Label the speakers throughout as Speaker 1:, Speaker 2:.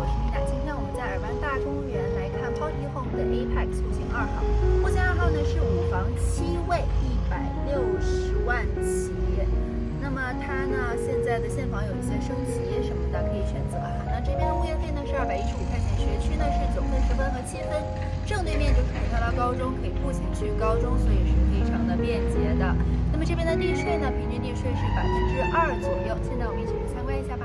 Speaker 1: 我是米娜。今天我们在尔湾大公园来看 Party Home 的 Apex 户型二号。户型二号呢是五房七卫，一百六十万起。那么它呢现在的现房有一些升级什么的可以选择哈。那这边的物业费呢是二百一十五块钱，学区呢是九分、十分和七分。正对面就是普特拉高中，可以步行去高中，所以是非常的便捷的。那么这边的地税呢，平均地税是百分之二左右。现在我们一起去参观一下吧。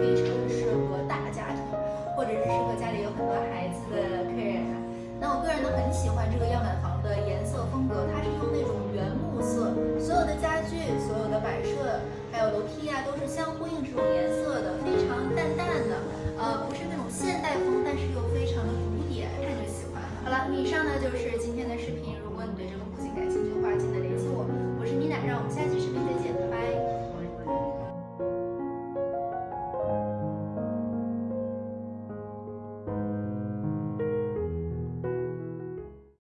Speaker 1: 非常适合大家庭，或者是适合家里有很多孩子的客人。那我个人呢，很喜欢这个样板房的颜色风格，它是用那种原木色，所有的家具、所有的摆设，还有楼梯啊，都是相呼应这种颜色的，非常淡淡的，呃，不是那种现代风，但是又非常的古典，看着喜欢。好了，以上呢就是今天的视频。如果你对这个户型感兴趣的话，记得联系我。我是米娜，让我们下期视频再见，拜拜。